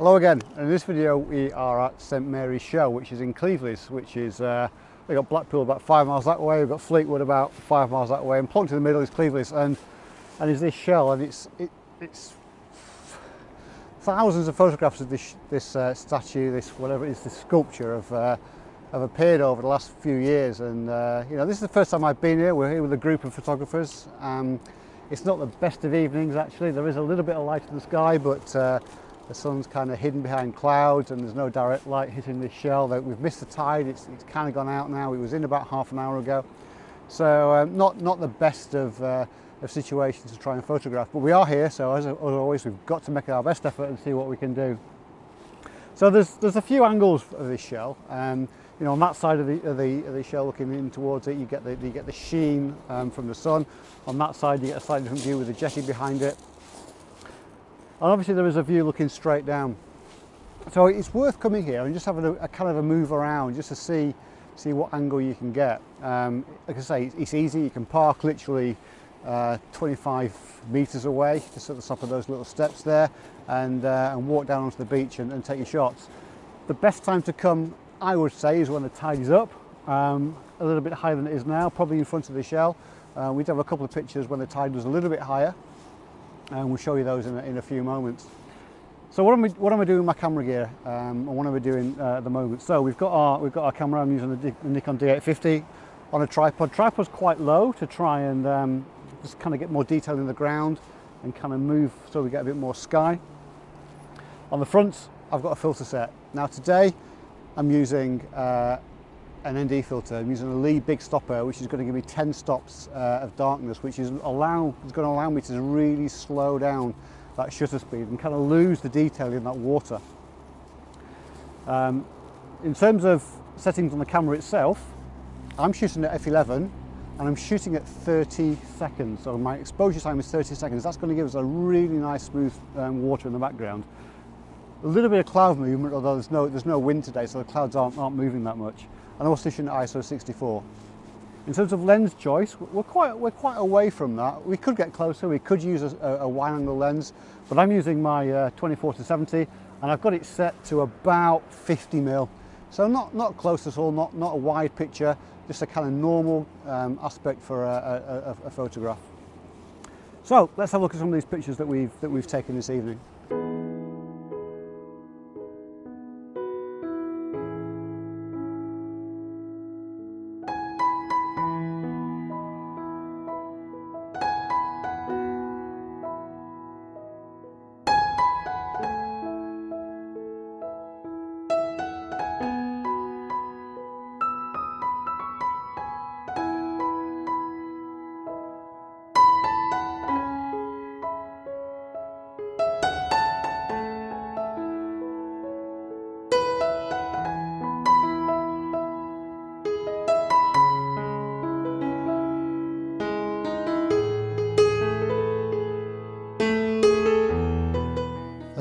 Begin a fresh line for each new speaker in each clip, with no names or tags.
Hello again, in this video we are at St Mary's Shell which is in Cleveleys which is, uh, we've got Blackpool about five miles that way, we've got Fleetwood about five miles that way and plunked in the middle is Cleveleys and and is this shell and it's it, it's thousands of photographs of this this uh, statue, this whatever it is, this sculpture of uh, have appeared over the last few years and uh, you know this is the first time I've been here, we're here with a group of photographers. Um, it's not the best of evenings actually, there is a little bit of light in the sky but uh, the sun's kind of hidden behind clouds and there's no direct light hitting this shell. We've missed the tide, it's, it's kind of gone out now. It was in about half an hour ago. So um, not, not the best of, uh, of situations to try and photograph, but we are here. So as, as always, we've got to make our best effort and see what we can do. So there's, there's a few angles of this shell. Um, you know, on that side of the, of the, of the shell looking in towards it, you get the, you get the sheen um, from the sun. On that side, you get a slightly different view with the jetty behind it. And obviously there is a view looking straight down. So it's worth coming here and just having a, a kind of a move around just to see see what angle you can get. Um, like I say, it's easy. You can park literally uh, 25 meters away, just at the top of those little steps there, and, uh, and walk down onto the beach and, and, take your shots. The best time to come, I would say, is when the tide is up, um, a little bit higher than it is now, probably in front of the shell. Uh, we'd have a couple of pictures when the tide was a little bit higher, and we'll show you those in a, in a few moments. So what am, I, what am I doing with my camera gear um, and what am I doing uh, at the moment? So we've got our, we've got our camera, I'm using the, Nikon D850 on a tripod. Tripod's quite low to try and um, just kind of get more detail in the ground and kind of move so we get a bit more sky. On the front, I've got a filter set. Now today, I'm using uh, an ND filter. I'm using a Lee Big Stopper, which is going to give me 10 stops uh, of darkness, which is, allow, is going to allow me to really slow down that shutter speed and kind of lose the detail in that water. Um, in terms of settings on the camera itself, I'm shooting at f11 and I'm shooting at 30 seconds. So my exposure time is 30 seconds. That's going to give us a really nice smooth um, water in the background. A little bit of cloud movement, although there's no, there's no wind today, so the clouds aren't, aren't moving that much. Also shooting ISO 64. In terms of lens choice, we're quite, we're quite away from that. We could get closer, we could use a, a wide angle lens, but I'm using my uh, 24 to 70 and I've got it set to about 50 mil. So not, not close at all, not, not a wide picture, just a kind of normal um, aspect for a, a, a photograph. So let's have a look at some of these pictures that we've, that we've taken this evening.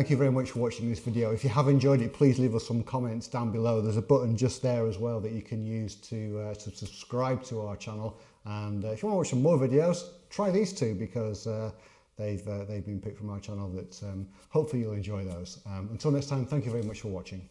thank you very much for watching this video. If you have enjoyed it, please leave us some comments down below. There's a button just there as well that you can use to, uh, to subscribe to our channel. And uh, if you want to watch some more videos, try these two because uh, they've, uh, they've been picked from our channel that um, hopefully you'll enjoy those. Um, until next time, thank you very much for watching.